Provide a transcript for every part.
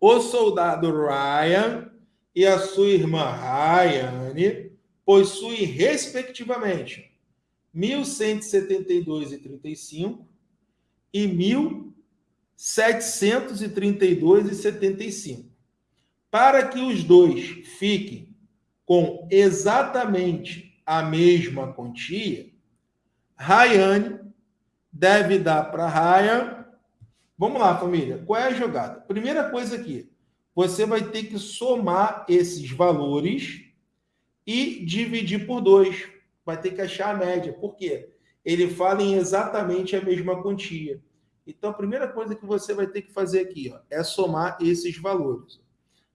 o soldado Ryan e a sua irmã Rayane possuem, respectivamente, 1.172,35 e 1.732,75. Para que os dois fiquem com exatamente a mesma quantia, Rayane deve dar para Ryan. Vamos lá, família. Qual é a jogada? Primeira coisa aqui, você vai ter que somar esses valores e dividir por dois. Vai ter que achar a média. Por quê? Ele fala em exatamente a mesma quantia. Então, a primeira coisa que você vai ter que fazer aqui ó, é somar esses valores.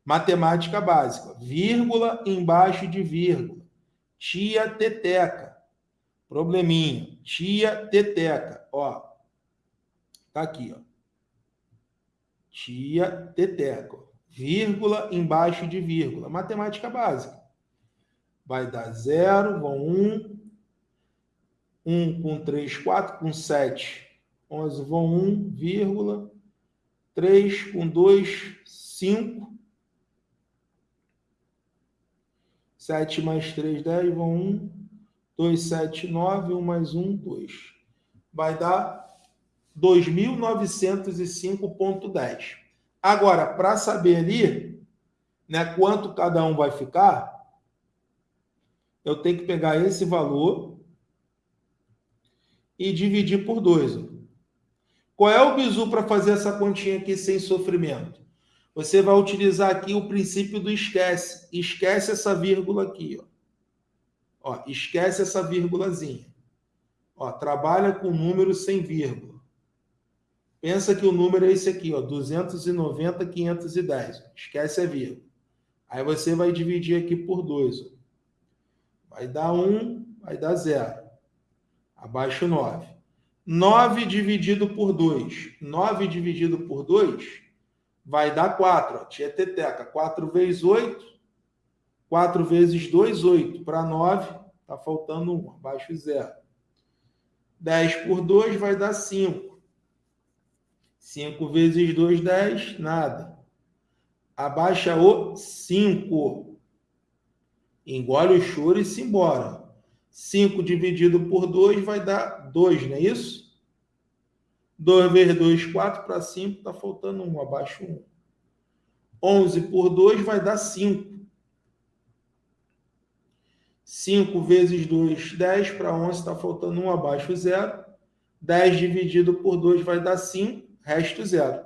Matemática básica. Vírgula embaixo de vírgula. Tia teteca. Probleminha. Tia teteca. Ó. Tá aqui, ó. Tia teteca. Vírgula embaixo de vírgula. Matemática básica. Vai dar zero, vão um. Um com três, quatro com sete. Onze vão um, vírgula. Três com dois, cinco 7 mais 3, 10, vão 1. 2, 7, 9, 1 mais 1, 2. Vai dar 2.905,10. Agora, para saber ali né, quanto cada um vai ficar, eu tenho que pegar esse valor e dividir por 2. Qual é o bizu para fazer essa continha aqui sem sofrimento? você vai utilizar aqui o princípio do esquece. Esquece essa vírgula aqui, ó. ó esquece essa vírgulazinha. Ó, trabalha com número sem vírgula. Pensa que o número é esse aqui, ó, 290, 510. Esquece a vírgula. Aí você vai dividir aqui por 2. Vai dar 1, vai dar 0. Abaixo 9. 9 dividido por 2. 9 dividido por 2 vai dar 4. Ó. Tia Teteca, 4 vezes 8. 4 vezes 2, 8. Para 9, está faltando 1, abaixo 0. 10 por 2 vai dar 5. 5 vezes 2, 10, nada. Abaixa o 5. Engole o choro e se embora. 5 dividido por 2 vai dar 2, não é isso? 2 vezes 2, 4 para 5, está faltando 1, abaixo 1. 11 por 2 vai dar 5. 5 vezes 2, 10 para 11, está faltando 1, abaixo 0. 10 dividido por 2 vai dar 5, resto 0.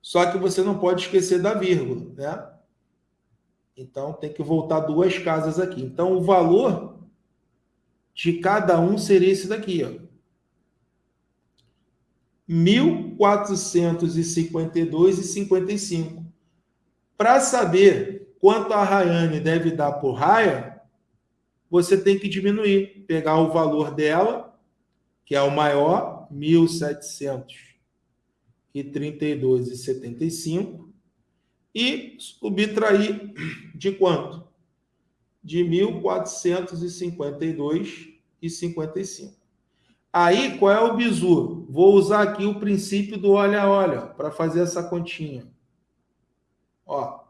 Só que você não pode esquecer da vírgula, né? Então, tem que voltar duas casas aqui. Então, o valor de cada um seria esse daqui, ó. 1.452,55. Para saber quanto a Rayane deve dar por Raya, você tem que diminuir, pegar o valor dela, que é o maior, 1.732,75, e subtrair de quanto? De 1.452,55. Aí, qual é o bizu? Vou usar aqui o princípio do olha-olha para fazer essa continha. Ó,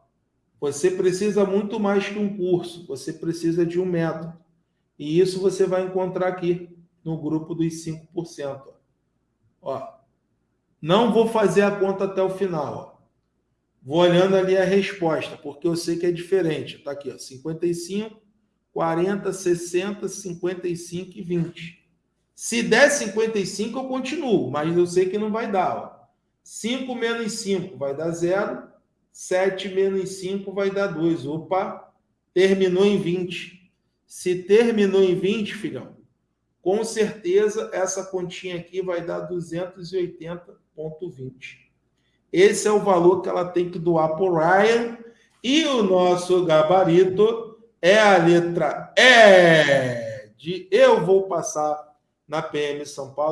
você precisa muito mais que um curso, você precisa de um método. E isso você vai encontrar aqui no grupo dos 5%. Ó, não vou fazer a conta até o final. Ó. Vou olhando ali a resposta, porque eu sei que é diferente. Está aqui, ó, 55, 40, 60, 55 e 20. Se der 55, eu continuo, mas eu sei que não vai dar. Ó. 5 menos 5 vai dar 0. 7 menos 5 vai dar 2. Opa, terminou em 20. Se terminou em 20, filhão, com certeza essa continha aqui vai dar 280,20. Esse é o valor que ela tem que doar o Ryan. E o nosso gabarito é a letra E de eu vou passar na PM São Paulo.